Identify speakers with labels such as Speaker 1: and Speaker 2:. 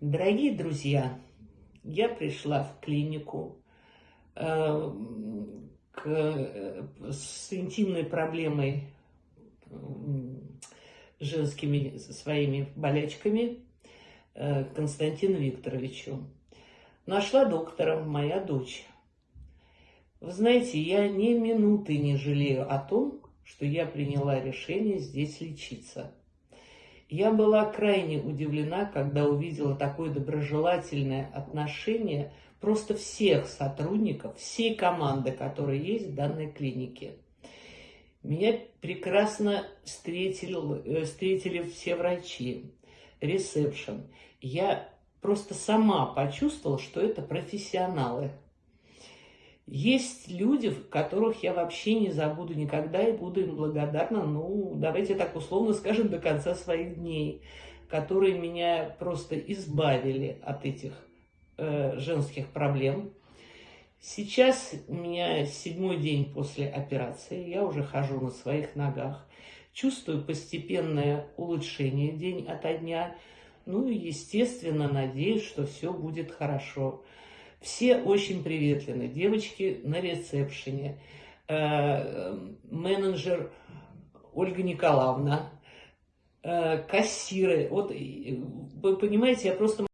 Speaker 1: Дорогие друзья, я пришла в клинику э, к, э, с интимной проблемой, э, женскими своими болячками э, Константину Викторовичу. Нашла доктора моя дочь. Вы знаете, я ни минуты не жалею о том, что я приняла решение здесь лечиться. Я была крайне удивлена, когда увидела такое доброжелательное отношение просто всех сотрудников, всей команды, которая есть в данной клинике. Меня прекрасно встретили, э, встретили все врачи, ресепшн. Я просто сама почувствовала, что это профессионалы. Есть люди, которых я вообще не забуду никогда и буду им благодарна, ну, давайте так условно скажем, до конца своих дней, которые меня просто избавили от этих э, женских проблем. Сейчас у меня седьмой день после операции, я уже хожу на своих ногах, чувствую постепенное улучшение день ото дня, ну и, естественно, надеюсь, что все будет хорошо. Все очень приветливы. Девочки на ресепшене, э, менеджер Ольга Николаевна, э, кассиры. Вот вы понимаете, я просто